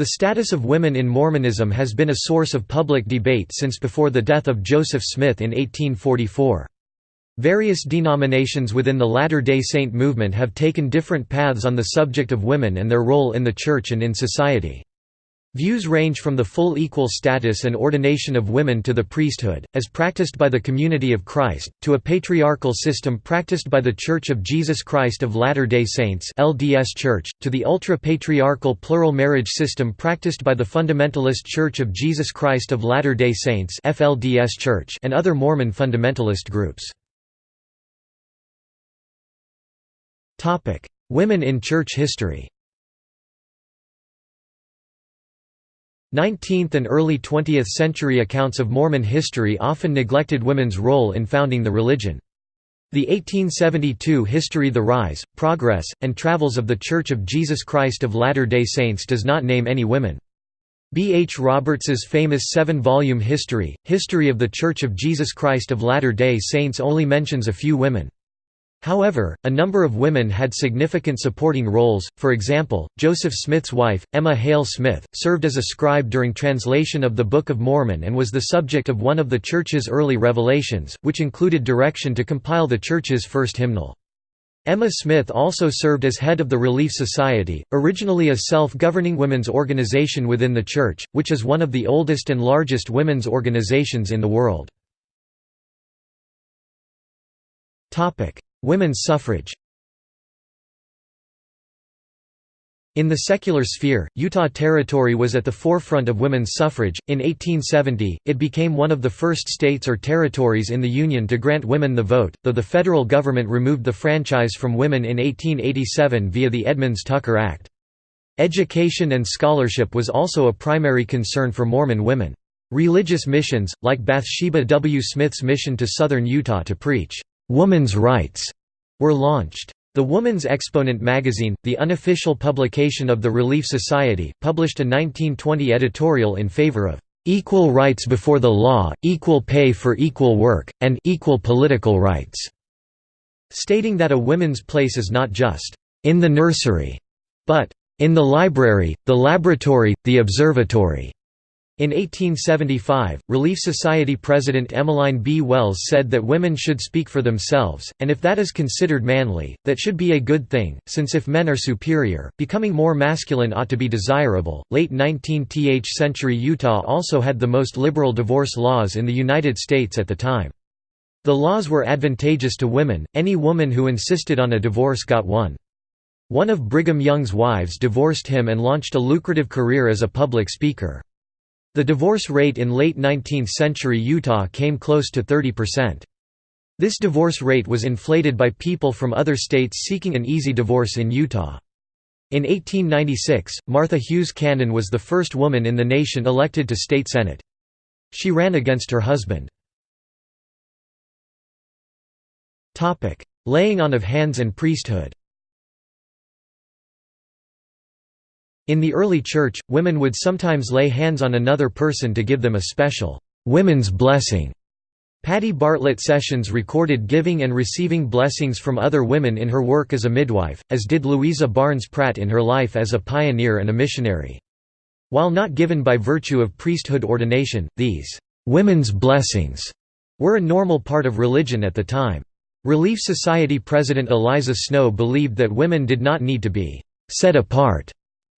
The status of women in Mormonism has been a source of public debate since before the death of Joseph Smith in 1844. Various denominations within the Latter-day Saint movement have taken different paths on the subject of women and their role in the Church and in society. Views range from the full equal status and ordination of women to the priesthood, as practiced by the Community of Christ, to a patriarchal system practiced by The Church of Jesus Christ of Latter-day Saints LDS Church, to the ultra-patriarchal plural marriage system practiced by the Fundamentalist Church of Jesus Christ of Latter-day Saints FLDS Church and other Mormon fundamentalist groups. Women in church history 19th and early 20th century accounts of Mormon history often neglected women's role in founding the religion. The 1872 history The Rise, Progress, and Travels of the Church of Jesus Christ of Latter-day Saints does not name any women. B. H. Roberts's famous seven-volume history, History of the Church of Jesus Christ of Latter-day Saints only mentions a few women. However, a number of women had significant supporting roles, for example, Joseph Smith's wife, Emma Hale Smith, served as a scribe during translation of the Book of Mormon and was the subject of one of the Church's early revelations, which included direction to compile the Church's first hymnal. Emma Smith also served as head of the Relief Society, originally a self-governing women's organization within the Church, which is one of the oldest and largest women's organizations in the world. Women's suffrage In the secular sphere, Utah Territory was at the forefront of women's suffrage. In 1870, it became one of the first states or territories in the Union to grant women the vote, though the federal government removed the franchise from women in 1887 via the Edmunds-Tucker Act. Education and scholarship was also a primary concern for Mormon women. Religious missions, like Bathsheba W. Smith's mission to southern Utah to preach woman's rights were launched. The Woman's Exponent magazine, the unofficial publication of the Relief Society, published a 1920 editorial in favor of equal rights before the law, equal pay for equal work, and equal political rights, stating that a woman's place is not just in the nursery, but in the library, the laboratory, the observatory. In 1875, Relief Society President Emmeline B. Wells said that women should speak for themselves, and if that is considered manly, that should be a good thing, since if men are superior, becoming more masculine ought to be desirable. Late 19th century Utah also had the most liberal divorce laws in the United States at the time. The laws were advantageous to women, any woman who insisted on a divorce got one. One of Brigham Young's wives divorced him and launched a lucrative career as a public speaker. The divorce rate in late 19th century Utah came close to 30%. This divorce rate was inflated by people from other states seeking an easy divorce in Utah. In 1896, Martha Hughes Cannon was the first woman in the nation elected to state senate. She ran against her husband. Laying on of hands and priesthood In the early Church, women would sometimes lay hands on another person to give them a special women's blessing. Patty Bartlett Sessions recorded giving and receiving blessings from other women in her work as a midwife, as did Louisa Barnes Pratt in her life as a pioneer and a missionary. While not given by virtue of priesthood ordination, these women's blessings were a normal part of religion at the time. Relief Society President Eliza Snow believed that women did not need to be set apart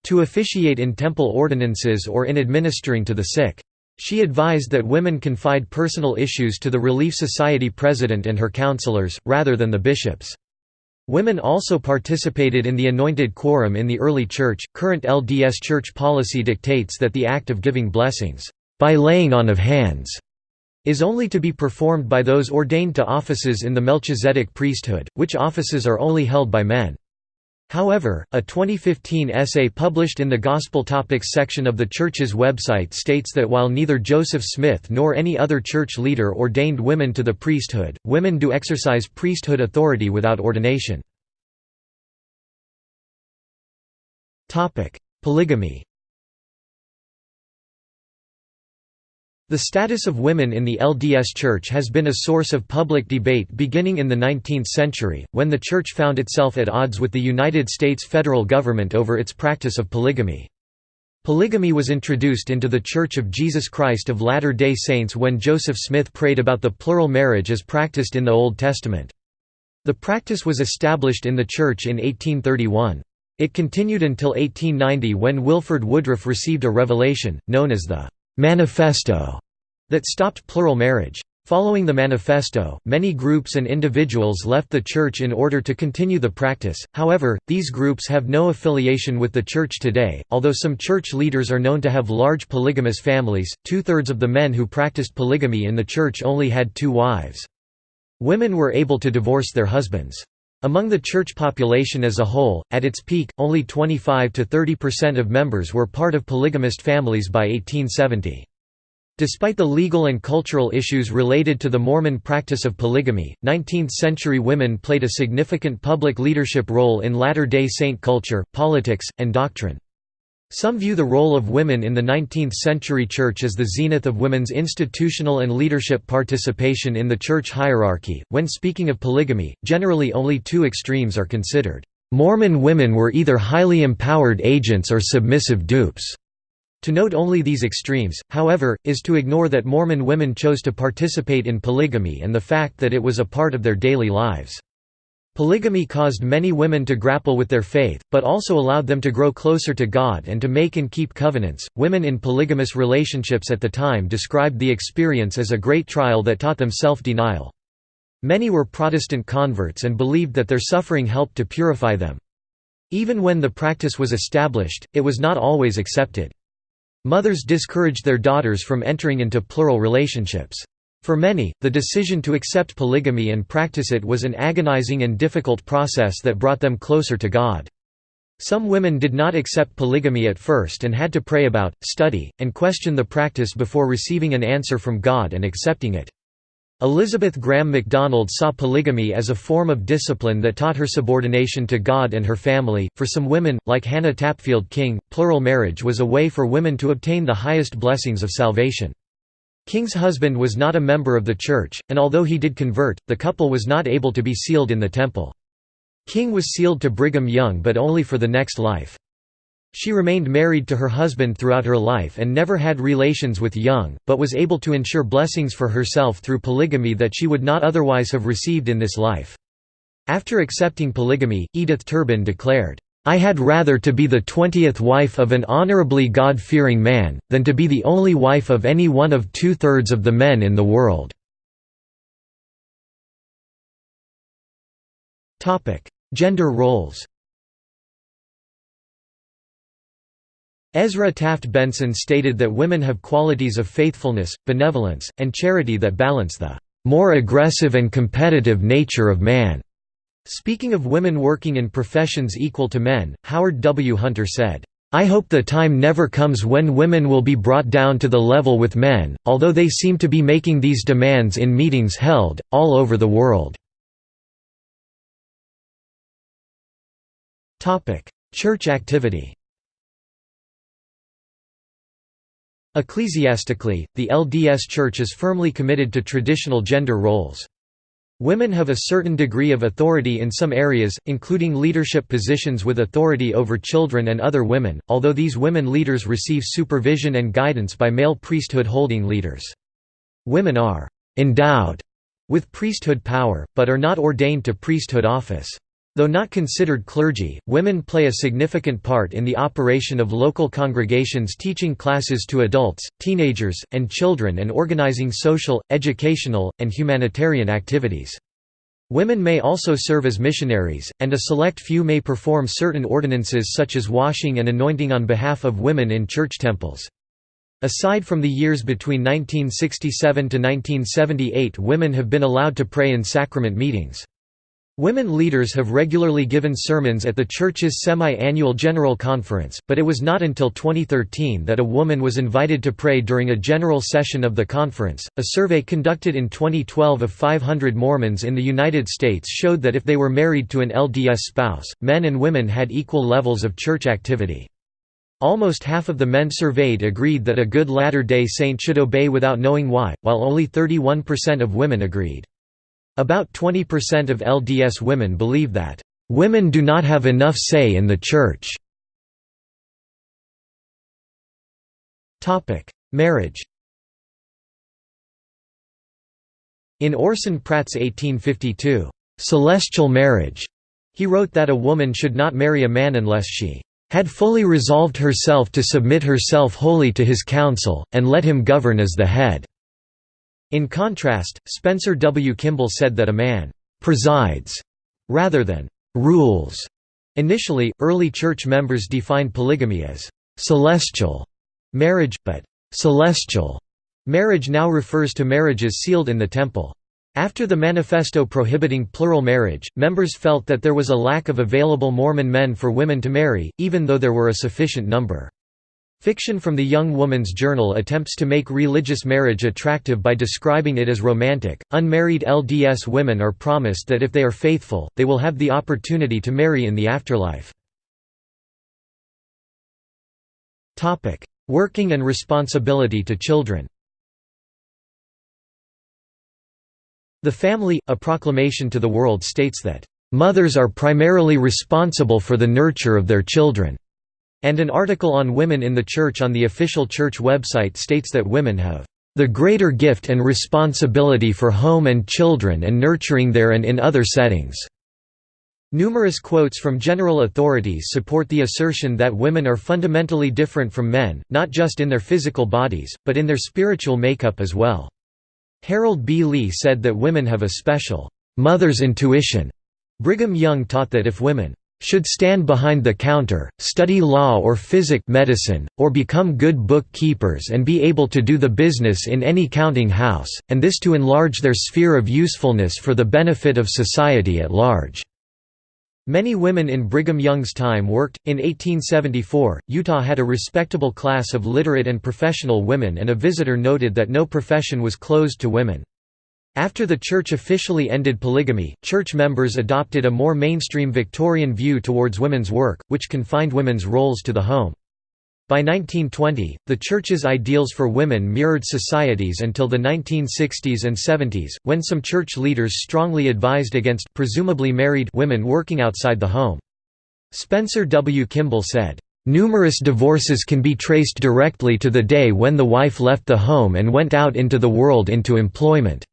to officiate in temple ordinances or in administering to the sick. She advised that women confide personal issues to the Relief Society president and her counselors, rather than the bishops. Women also participated in the anointed quorum in the early church. Current LDS church policy dictates that the act of giving blessings, by laying on of hands, is only to be performed by those ordained to offices in the Melchizedek priesthood, which offices are only held by men. However, a 2015 essay published in the Gospel Topics section of the Church's website states that while neither Joseph Smith nor any other church leader ordained women to the priesthood, women do exercise priesthood authority without ordination. Polygamy The status of women in the LDS Church has been a source of public debate beginning in the 19th century, when the Church found itself at odds with the United States federal government over its practice of polygamy. Polygamy was introduced into the Church of Jesus Christ of Latter-day Saints when Joseph Smith prayed about the plural marriage as practiced in the Old Testament. The practice was established in the Church in 1831. It continued until 1890 when Wilford Woodruff received a revelation, known as the «Manifesto», that stopped plural marriage. Following the manifesto, many groups and individuals left the Church in order to continue the practice, however, these groups have no affiliation with the Church today. Although some Church leaders are known to have large polygamous families, two thirds of the men who practiced polygamy in the Church only had two wives. Women were able to divorce their husbands. Among the church population as a whole, at its peak, only 25 to 30% of members were part of polygamist families by 1870. Despite the legal and cultural issues related to the Mormon practice of polygamy, 19th-century women played a significant public leadership role in Latter-day Saint culture, politics, and doctrine. Some view the role of women in the 19th-century Church as the zenith of women's institutional and leadership participation in the Church hierarchy. When speaking of polygamy, generally only two extremes are considered. Mormon women were either highly empowered agents or submissive dupes. To note only these extremes, however, is to ignore that Mormon women chose to participate in polygamy and the fact that it was a part of their daily lives. Polygamy caused many women to grapple with their faith, but also allowed them to grow closer to God and to make and keep covenants. Women in polygamous relationships at the time described the experience as a great trial that taught them self denial. Many were Protestant converts and believed that their suffering helped to purify them. Even when the practice was established, it was not always accepted. Mothers discouraged their daughters from entering into plural relationships. For many, the decision to accept polygamy and practice it was an agonizing and difficult process that brought them closer to God. Some women did not accept polygamy at first and had to pray about, study, and question the practice before receiving an answer from God and accepting it. Elizabeth Graham MacDonald saw polygamy as a form of discipline that taught her subordination to God and her family. For some women, like Hannah Tapfield King, plural marriage was a way for women to obtain the highest blessings of salvation. King's husband was not a member of the church, and although he did convert, the couple was not able to be sealed in the temple. King was sealed to Brigham Young but only for the next life. She remained married to her husband throughout her life and never had relations with Young, but was able to ensure blessings for herself through polygamy that she would not otherwise have received in this life. After accepting polygamy, Edith Turbin declared, I had rather to be the twentieth wife of an honorably God-fearing man, than to be the only wife of any one of two-thirds of the men in the world." Gender roles Ezra Taft Benson stated that women have qualities of faithfulness, benevolence, and charity that balance the more aggressive and competitive nature of man. Speaking of women working in professions equal to men, Howard W. Hunter said, I hope the time never comes when women will be brought down to the level with men, although they seem to be making these demands in meetings held, all over the world. Church activity Ecclesiastically, the LDS Church is firmly committed to traditional gender roles. Women have a certain degree of authority in some areas, including leadership positions with authority over children and other women, although these women leaders receive supervision and guidance by male priesthood-holding leaders. Women are «endowed» with priesthood power, but are not ordained to priesthood office. Though not considered clergy, women play a significant part in the operation of local congregations teaching classes to adults, teenagers, and children and organizing social, educational, and humanitarian activities. Women may also serve as missionaries, and a select few may perform certain ordinances such as washing and anointing on behalf of women in church temples. Aside from the years between 1967 to 1978 women have been allowed to pray in sacrament meetings. Women leaders have regularly given sermons at the Church's semi-annual General Conference, but it was not until 2013 that a woman was invited to pray during a general session of the conference. A survey conducted in 2012 of 500 Mormons in the United States showed that if they were married to an LDS spouse, men and women had equal levels of church activity. Almost half of the men surveyed agreed that a good Latter-day Saint should obey without knowing why, while only 31% of women agreed. About 20% of LDS women believe that, "...women do not have enough say in the Church." Marriage In Orson Pratt's 1852, "'Celestial Marriage' he wrote that a woman should not marry a man unless she "'had fully resolved herself to submit herself wholly to his counsel, and let him govern as the head." In contrast, Spencer W. Kimball said that a man "'presides' rather than "'rules'". Initially, early church members defined polygamy as "'celestial' marriage, but "'celestial' Marriage now refers to marriages sealed in the temple. After the manifesto prohibiting plural marriage, members felt that there was a lack of available Mormon men for women to marry, even though there were a sufficient number. Fiction from the Young Woman's Journal attempts to make religious marriage attractive by describing it as romantic. Unmarried LDS women are promised that if they are faithful, they will have the opportunity to marry in the afterlife. Topic: Working and responsibility to children. The Family, a proclamation to the world states that, "...mothers are primarily responsible for the nurture of their children." And an article on women in the church on the official church website states that women have the greater gift and responsibility for home and children and nurturing there and in other settings." Numerous quotes from general authorities support the assertion that women are fundamentally different from men, not just in their physical bodies, but in their spiritual makeup as well. Harold B. Lee said that women have a special mother's intuition. Brigham Young taught that if women should stand behind the counter, study law or physic medicine, or become good bookkeepers and be able to do the business in any counting house, and this to enlarge their sphere of usefulness for the benefit of society at large." Many women in Brigham Young's time worked. In 1874, Utah had a respectable class of literate and professional women, and a visitor noted that no profession was closed to women. After the church officially ended polygamy, church members adopted a more mainstream Victorian view towards women's work, which confined women's roles to the home. By 1920, the Church's ideals for women mirrored society's until the 1960s and 70s, when some church leaders strongly advised against presumably married women working outside the home. Spencer W. Kimball said, "...numerous divorces can be traced directly to the day when the wife left the home and went out into the world into employment."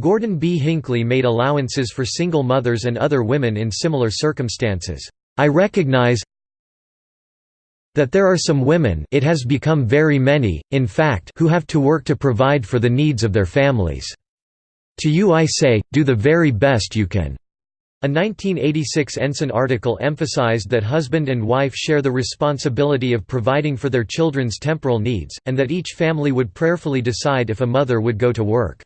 Gordon B. Hinckley made allowances for single mothers and other women in similar circumstances. I recognize, that there are some women it has become very many, in fact who have to work to provide for the needs of their families. To you I say, do the very best you can." A 1986 Ensign article emphasized that husband and wife share the responsibility of providing for their children's temporal needs, and that each family would prayerfully decide if a mother would go to work.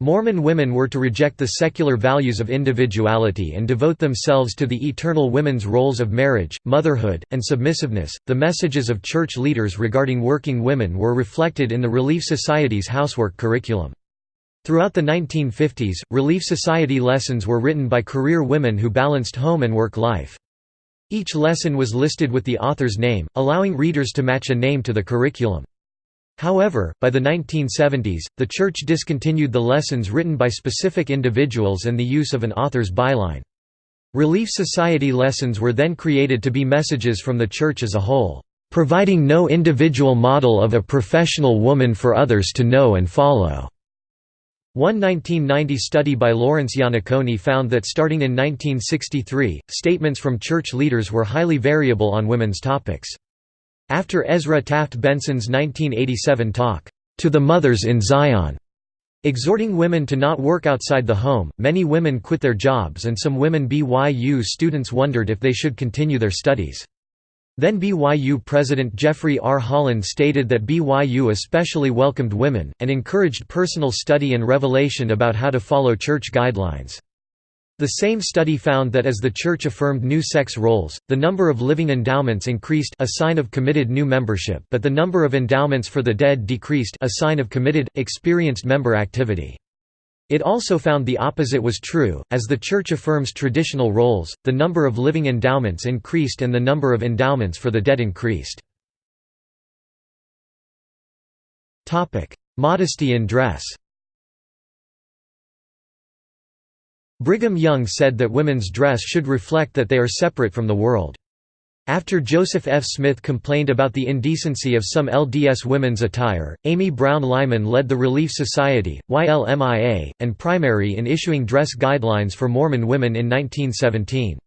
Mormon women were to reject the secular values of individuality and devote themselves to the eternal women's roles of marriage, motherhood, and submissiveness. The messages of church leaders regarding working women were reflected in the Relief Society's housework curriculum. Throughout the 1950s, Relief Society lessons were written by career women who balanced home and work life. Each lesson was listed with the author's name, allowing readers to match a name to the curriculum. However, by the 1970s, the Church discontinued the lessons written by specific individuals and the use of an author's byline. Relief Society lessons were then created to be messages from the Church as a whole, providing no individual model of a professional woman for others to know and follow. One 1990 study by Lawrence Iannaccone found that starting in 1963, statements from church leaders were highly variable on women's topics. After Ezra Taft Benson's 1987 talk, "'To the Mothers in Zion' Exhorting women to not work outside the home, many women quit their jobs and some women BYU students wondered if they should continue their studies. Then BYU President Jeffrey R. Holland stated that BYU especially welcomed women, and encouraged personal study and revelation about how to follow church guidelines. The same study found that as the Church affirmed new sex roles, the number of living endowments increased a sign of committed new membership but the number of endowments for the dead decreased a sign of committed, experienced member activity. It also found the opposite was true, as the Church affirms traditional roles, the number of living endowments increased and the number of endowments for the dead increased. Modesty in dress Brigham Young said that women's dress should reflect that they are separate from the world. After Joseph F. Smith complained about the indecency of some LDS women's attire, Amy Brown Lyman led the Relief Society, YLMIA, and Primary in issuing dress guidelines for Mormon women in 1917.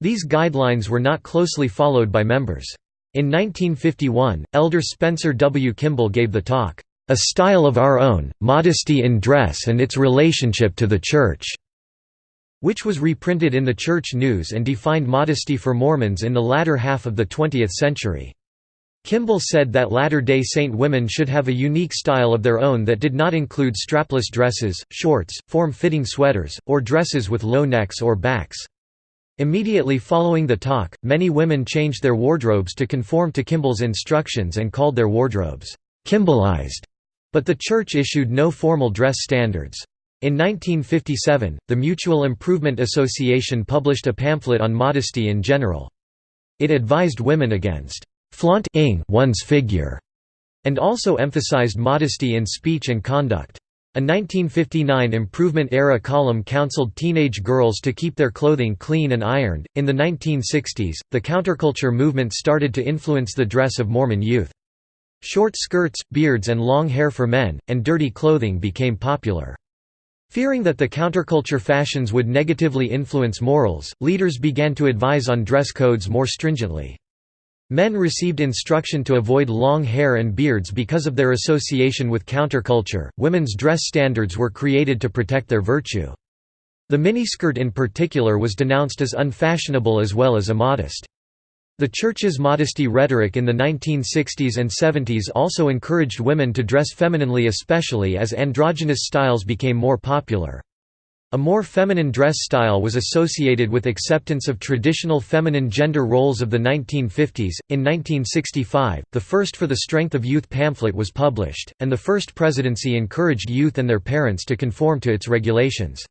These guidelines were not closely followed by members. In 1951, Elder Spencer W. Kimball gave the talk, "'A Style of Our Own, Modesty in Dress and Its Relationship to the Church' which was reprinted in the Church News and defined modesty for Mormons in the latter half of the 20th century. Kimball said that Latter-day Saint women should have a unique style of their own that did not include strapless dresses, shorts, form-fitting sweaters, or dresses with low necks or backs. Immediately following the talk, many women changed their wardrobes to conform to Kimball's instructions and called their wardrobes, "'Kimballized'", but the church issued no formal dress standards. In 1957, the Mutual Improvement Association published a pamphlet on modesty in general. It advised women against flaunting one's figure, and also emphasized modesty in speech and conduct. A 1959 Improvement-era column counseled teenage girls to keep their clothing clean and ironed. In the 1960s, the counterculture movement started to influence the dress of Mormon youth. Short skirts, beards and long hair for men, and dirty clothing became popular. Fearing that the counterculture fashions would negatively influence morals, leaders began to advise on dress codes more stringently. Men received instruction to avoid long hair and beards because of their association with counterculture. Women's dress standards were created to protect their virtue. The miniskirt in particular was denounced as unfashionable as well as immodest. The Church's modesty rhetoric in the 1960s and 70s also encouraged women to dress femininely especially as androgynous styles became more popular. A more feminine dress style was associated with acceptance of traditional feminine gender roles of the 1950s. In 1965, the first For the Strength of Youth pamphlet was published, and the first presidency encouraged youth and their parents to conform to its regulations.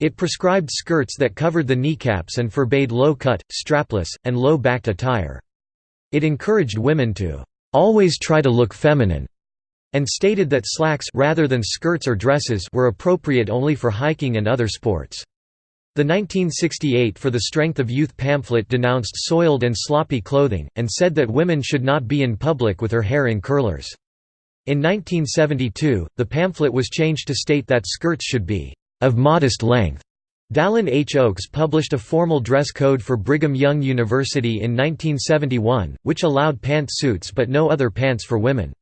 It prescribed skirts that covered the kneecaps and forbade low-cut, strapless, and low-backed attire. It encouraged women to always try to look feminine and stated that slacks rather than skirts or dresses were appropriate only for hiking and other sports. The 1968 For the Strength of Youth pamphlet denounced soiled and sloppy clothing, and said that women should not be in public with her hair in curlers. In 1972, the pamphlet was changed to state that skirts should be of modest length. Dallin H. Oaks published a formal dress code for Brigham Young University in 1971, which allowed pant suits but no other pants for women.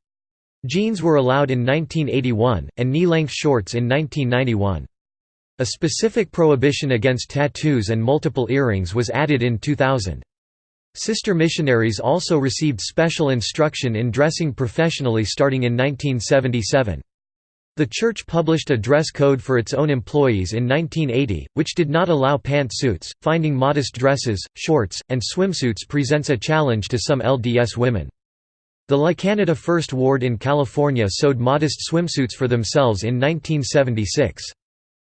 Jeans were allowed in 1981, and knee-length shorts in 1991. A specific prohibition against tattoos and multiple earrings was added in 2000. Sister missionaries also received special instruction in dressing professionally starting in 1977. The church published a dress code for its own employees in 1980, which did not allow pantsuits. Finding modest dresses, shorts, and swimsuits presents a challenge to some LDS women. The La Canada First Ward in California sewed modest swimsuits for themselves in 1976.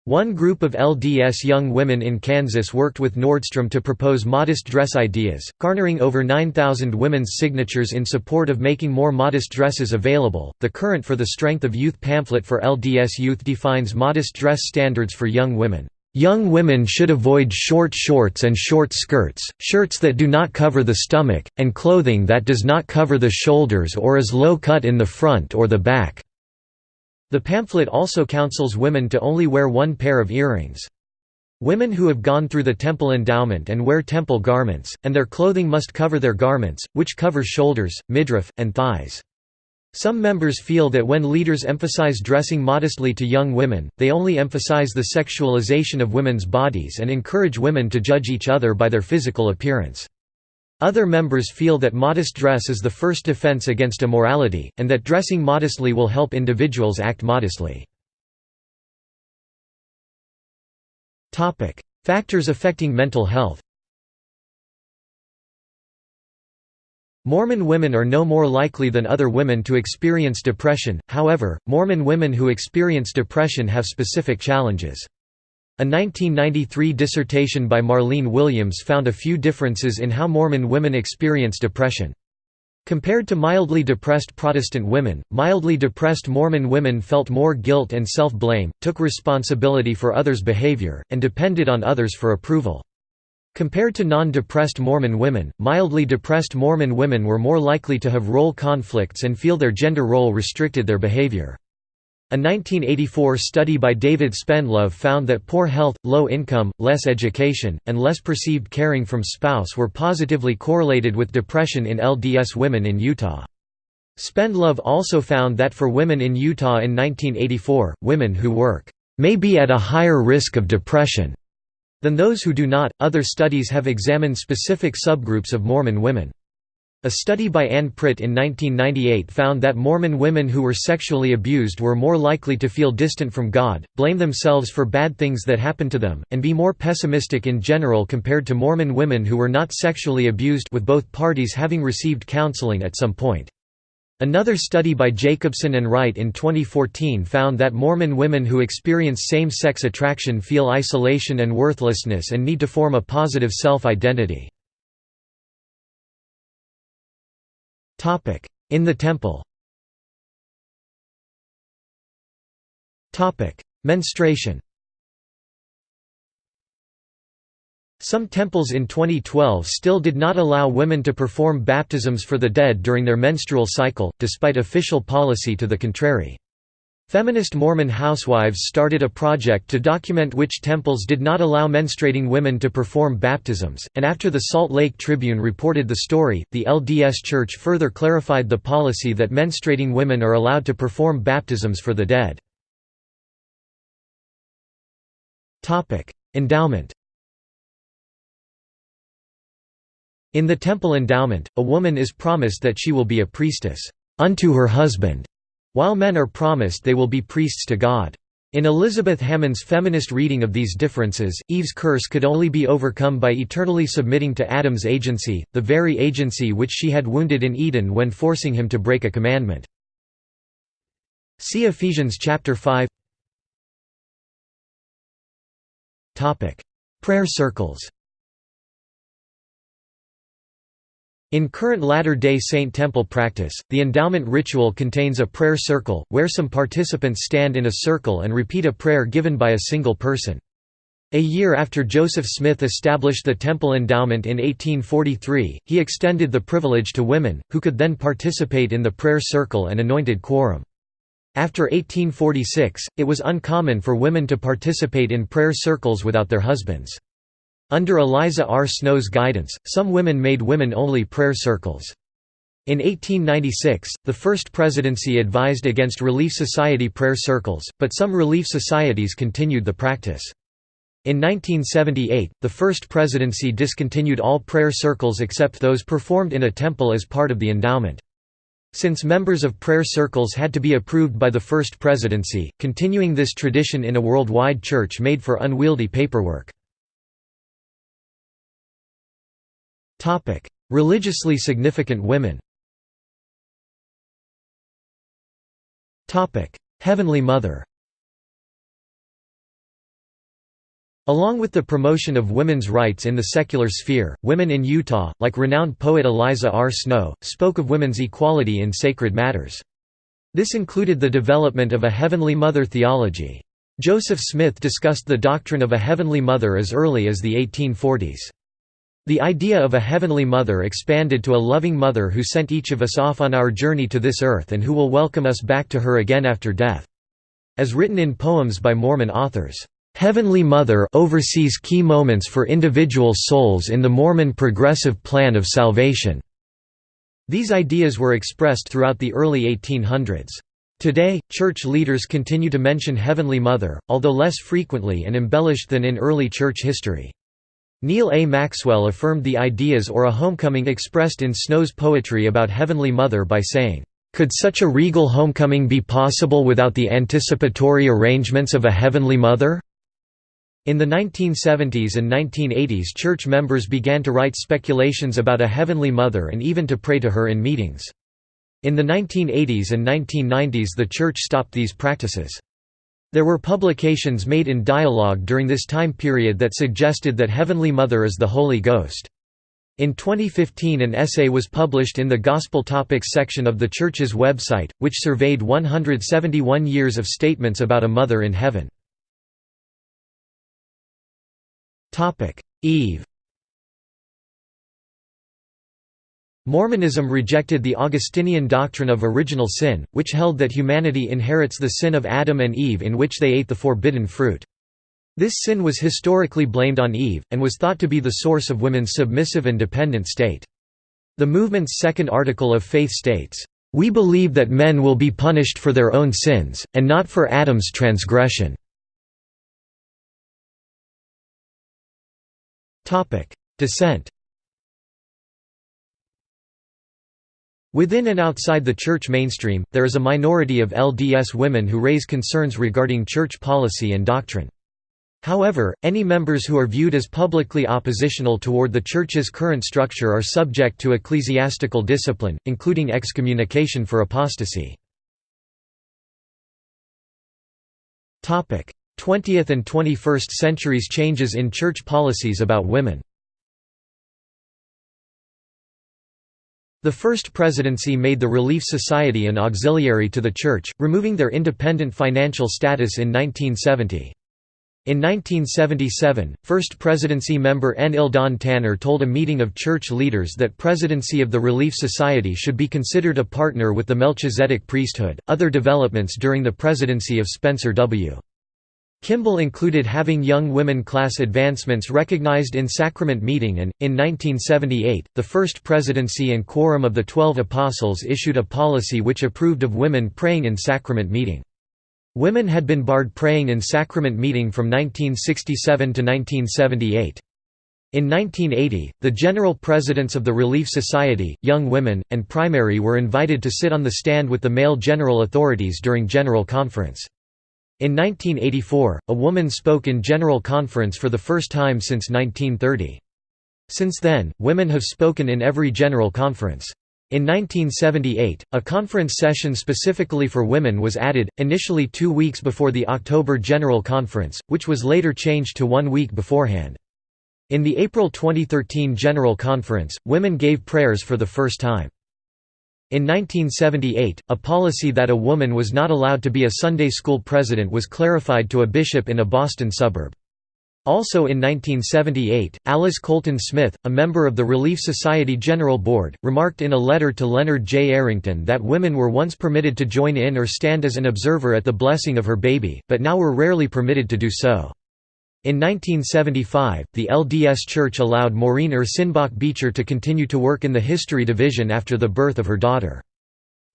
One group of LDS young women in Kansas worked with Nordstrom to propose modest dress ideas, garnering over 9,000 women's signatures in support of making more modest dresses available. The Current for the Strength of Youth pamphlet for LDS youth defines modest dress standards for young women. Young women should avoid short shorts and short skirts, shirts that do not cover the stomach, and clothing that does not cover the shoulders or is low cut in the front or the back. The pamphlet also counsels women to only wear one pair of earrings. Women who have gone through the temple endowment and wear temple garments, and their clothing must cover their garments, which cover shoulders, midriff, and thighs. Some members feel that when leaders emphasize dressing modestly to young women, they only emphasize the sexualization of women's bodies and encourage women to judge each other by their physical appearance. Other members feel that modest dress is the first defense against immorality, and that dressing modestly will help individuals act modestly. Factors affecting mental health Mormon women are no more likely than other women to experience depression, however, Mormon women who experience depression have specific challenges. A 1993 dissertation by Marlene Williams found a few differences in how Mormon women experience depression. Compared to mildly depressed Protestant women, mildly depressed Mormon women felt more guilt and self-blame, took responsibility for others' behavior, and depended on others for approval. Compared to non-depressed Mormon women, mildly depressed Mormon women were more likely to have role conflicts and feel their gender role restricted their behavior. A 1984 study by David Spendlove found that poor health, low income, less education, and less perceived caring from spouse were positively correlated with depression in LDS women in Utah. Spendlove also found that for women in Utah in 1984, women who work may be at a higher risk of depression than those who do not. Other studies have examined specific subgroups of Mormon women. A study by Ann Pritt in 1998 found that Mormon women who were sexually abused were more likely to feel distant from God, blame themselves for bad things that happened to them, and be more pessimistic in general compared to Mormon women who were not sexually abused with both parties having received counseling at some point. Another study by Jacobson and Wright in 2014 found that Mormon women who experience same-sex attraction feel isolation and worthlessness and need to form a positive self-identity. In the temple. Topic: Menstruation. Some temples in 2012 still did not allow women to perform baptisms for the dead during their menstrual cycle, despite official policy to the contrary. Feminist Mormon housewives started a project to document which temples did not allow menstruating women to perform baptisms, and after the Salt Lake Tribune reported the story, the LDS Church further clarified the policy that menstruating women are allowed to perform baptisms for the dead. Endowment In the temple endowment, a woman is promised that she will be a priestess unto her husband while men are promised they will be priests to God. In Elizabeth Hammond's feminist reading of these differences, Eve's curse could only be overcome by eternally submitting to Adam's agency, the very agency which she had wounded in Eden when forcing him to break a commandment. See Ephesians chapter 5 Prayer circles In current Latter-day Saint temple practice, the endowment ritual contains a prayer circle, where some participants stand in a circle and repeat a prayer given by a single person. A year after Joseph Smith established the temple endowment in 1843, he extended the privilege to women, who could then participate in the prayer circle and anointed quorum. After 1846, it was uncommon for women to participate in prayer circles without their husbands. Under Eliza R. Snow's guidance, some women made women-only prayer circles. In 1896, the First Presidency advised against Relief Society prayer circles, but some Relief Societies continued the practice. In 1978, the First Presidency discontinued all prayer circles except those performed in a temple as part of the endowment. Since members of prayer circles had to be approved by the First Presidency, continuing this tradition in a worldwide church made for unwieldy paperwork. Religiously significant women Heavenly Mother Along with the promotion of women's rights in the secular sphere, women in Utah, like renowned poet Eliza R. Snow, spoke of women's equality in sacred matters. This included the development of a Heavenly Mother theology. Joseph Smith discussed the doctrine of a Heavenly Mother as early as the 1840s. The idea of a Heavenly Mother expanded to a loving mother who sent each of us off on our journey to this earth and who will welcome us back to her again after death. As written in poems by Mormon authors, "...Heavenly Mother oversees key moments for individual souls in the Mormon progressive plan of salvation." These ideas were expressed throughout the early 1800s. Today, church leaders continue to mention Heavenly Mother, although less frequently and embellished than in early church history. Neal A. Maxwell affirmed the ideas or a homecoming expressed in Snow's poetry about Heavenly Mother by saying, "...could such a regal homecoming be possible without the anticipatory arrangements of a Heavenly Mother?" In the 1970s and 1980s church members began to write speculations about a Heavenly Mother and even to pray to her in meetings. In the 1980s and 1990s the church stopped these practices. There were publications made in dialogue during this time period that suggested that Heavenly Mother is the Holy Ghost. In 2015 an essay was published in the Gospel Topics section of the Church's website, which surveyed 171 years of statements about a Mother in Heaven. Eve Mormonism rejected the Augustinian doctrine of original sin, which held that humanity inherits the sin of Adam and Eve in which they ate the forbidden fruit. This sin was historically blamed on Eve, and was thought to be the source of women's submissive and dependent state. The movement's second article of faith states, "...we believe that men will be punished for their own sins, and not for Adam's transgression." Dissent Within and outside the church mainstream, there is a minority of LDS women who raise concerns regarding church policy and doctrine. However, any members who are viewed as publicly oppositional toward the Church's current structure are subject to ecclesiastical discipline, including excommunication for apostasy. 20th and 21st centuries changes in church policies about women The First Presidency made the Relief Society an auxiliary to the Church, removing their independent financial status in 1970. In 1977, First Presidency member N. Eldon Tanner told a meeting of church leaders that presidency of the Relief Society should be considered a partner with the Melchizedek priesthood. Other developments during the presidency of Spencer W. Kimball included having young women class advancements recognized in sacrament meeting and, in 1978, the First Presidency and Quorum of the Twelve Apostles issued a policy which approved of women praying in sacrament meeting. Women had been barred praying in sacrament meeting from 1967 to 1978. In 1980, the general presidents of the Relief Society, Young Women, and Primary were invited to sit on the stand with the male general authorities during General Conference. In 1984, a woman spoke in General Conference for the first time since 1930. Since then, women have spoken in every General Conference. In 1978, a conference session specifically for women was added, initially two weeks before the October General Conference, which was later changed to one week beforehand. In the April 2013 General Conference, women gave prayers for the first time. In 1978, a policy that a woman was not allowed to be a Sunday school president was clarified to a bishop in a Boston suburb. Also in 1978, Alice Colton Smith, a member of the Relief Society General Board, remarked in a letter to Leonard J. Arrington that women were once permitted to join in or stand as an observer at the blessing of her baby, but now were rarely permitted to do so. In 1975, the LDS Church allowed Maureen Ursenbach Beecher to continue to work in the History Division after the birth of her daughter.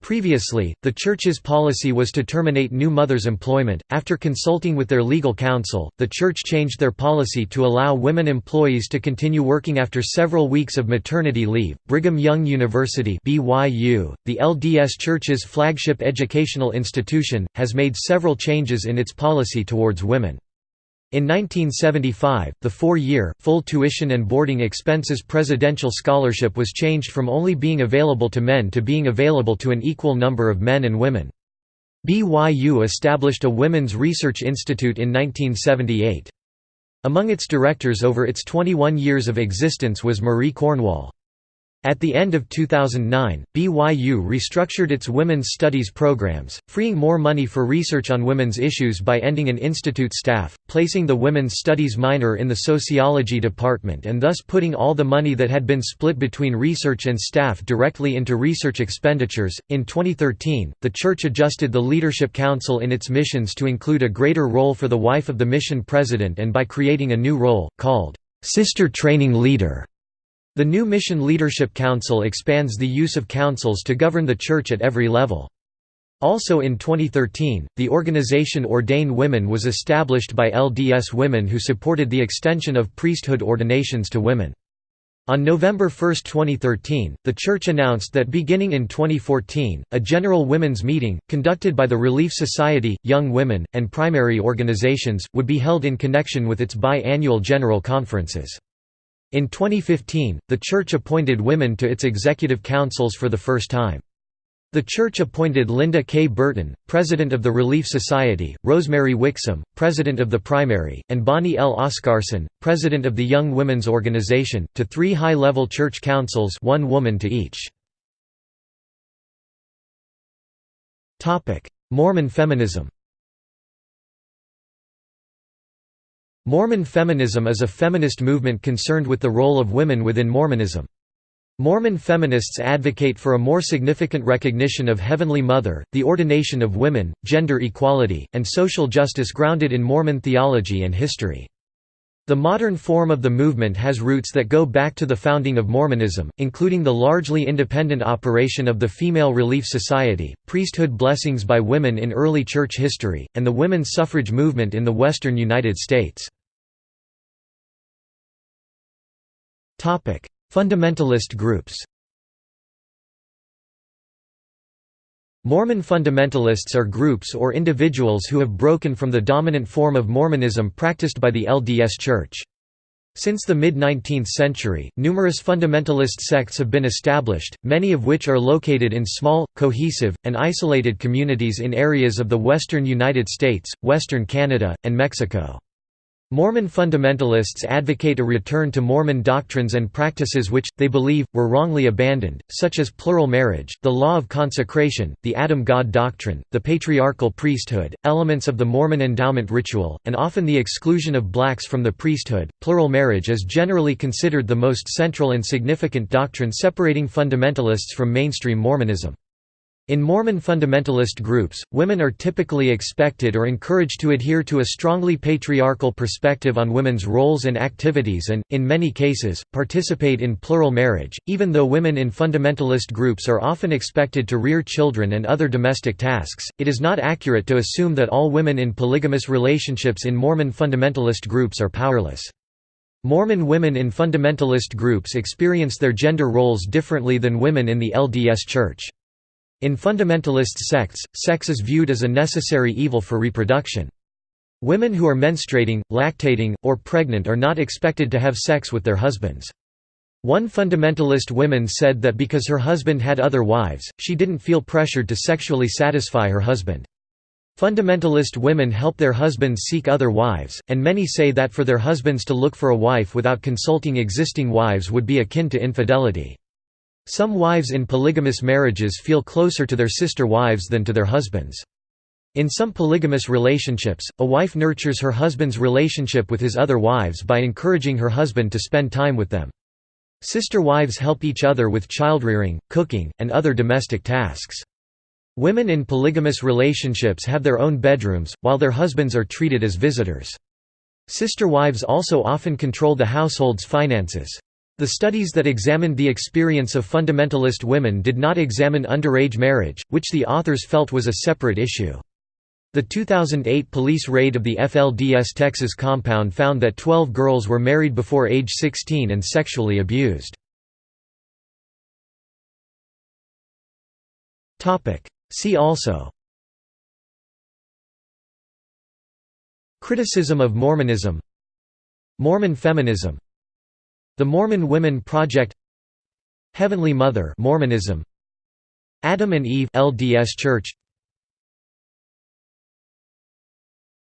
Previously, the Church's policy was to terminate new mothers' employment. After consulting with their legal counsel, the Church changed their policy to allow women employees to continue working after several weeks of maternity leave. Brigham Young University (BYU), the LDS Church's flagship educational institution, has made several changes in its policy towards women. In 1975, the four-year, full tuition and boarding expenses presidential scholarship was changed from only being available to men to being available to an equal number of men and women. BYU established a Women's Research Institute in 1978. Among its directors over its 21 years of existence was Marie Cornwall. At the end of 2009, BYU restructured its women's studies programs, freeing more money for research on women's issues by ending an institute staff, placing the women's studies minor in the sociology department and thus putting all the money that had been split between research and staff directly into research expenditures. In 2013, the church adjusted the leadership council in its missions to include a greater role for the wife of the mission president and by creating a new role, called Sister Training Leader. The new Mission Leadership Council expands the use of councils to govern the Church at every level. Also in 2013, the organization Ordain Women was established by LDS women who supported the extension of priesthood ordinations to women. On November 1, 2013, the Church announced that beginning in 2014, a general women's meeting, conducted by the Relief Society, Young Women, and primary organizations, would be held in connection with its bi-annual general conferences. In 2015, the Church appointed women to its executive councils for the first time. The Church appointed Linda K. Burton, President of the Relief Society, Rosemary Wixom, President of the Primary, and Bonnie L. Oscarson, President of the Young Women's Organization, to three high-level church councils one woman to each. Mormon feminism Mormon feminism is a feminist movement concerned with the role of women within Mormonism. Mormon feminists advocate for a more significant recognition of Heavenly Mother, the ordination of women, gender equality, and social justice grounded in Mormon theology and history. The modern form of the movement has roots that go back to the founding of Mormonism, including the largely independent operation of the Female Relief Society, priesthood blessings by women in early church history, and the women's suffrage movement in the western United States. Fundamentalist groups Mormon fundamentalists are groups or individuals who have broken from the dominant form of Mormonism practiced by the LDS Church. Since the mid-19th century, numerous fundamentalist sects have been established, many of which are located in small, cohesive, and isolated communities in areas of the western United States, western Canada, and Mexico. Mormon fundamentalists advocate a return to Mormon doctrines and practices which, they believe, were wrongly abandoned, such as plural marriage, the law of consecration, the Adam-God doctrine, the patriarchal priesthood, elements of the Mormon endowment ritual, and often the exclusion of blacks from the priesthood. Plural marriage is generally considered the most central and significant doctrine separating fundamentalists from mainstream Mormonism. In Mormon fundamentalist groups, women are typically expected or encouraged to adhere to a strongly patriarchal perspective on women's roles and activities and, in many cases, participate in plural marriage. Even though women in fundamentalist groups are often expected to rear children and other domestic tasks, it is not accurate to assume that all women in polygamous relationships in Mormon fundamentalist groups are powerless. Mormon women in fundamentalist groups experience their gender roles differently than women in the LDS Church. In fundamentalist sects, sex is viewed as a necessary evil for reproduction. Women who are menstruating, lactating, or pregnant are not expected to have sex with their husbands. One fundamentalist woman said that because her husband had other wives, she didn't feel pressured to sexually satisfy her husband. Fundamentalist women help their husbands seek other wives, and many say that for their husbands to look for a wife without consulting existing wives would be akin to infidelity. Some wives in polygamous marriages feel closer to their sister wives than to their husbands. In some polygamous relationships, a wife nurtures her husband's relationship with his other wives by encouraging her husband to spend time with them. Sister wives help each other with childrearing, cooking, and other domestic tasks. Women in polygamous relationships have their own bedrooms, while their husbands are treated as visitors. Sister wives also often control the household's finances. The studies that examined the experience of fundamentalist women did not examine underage marriage, which the authors felt was a separate issue. The 2008 police raid of the FLDS Texas compound found that 12 girls were married before age 16 and sexually abused. See also Criticism of Mormonism Mormon feminism the Mormon Women Project Heavenly Mother Mormonism. Adam and Eve LDS Church.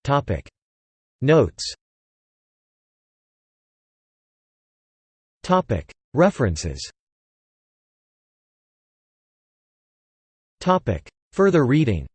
Topic. Notes. Topic. References. Topic. Further reading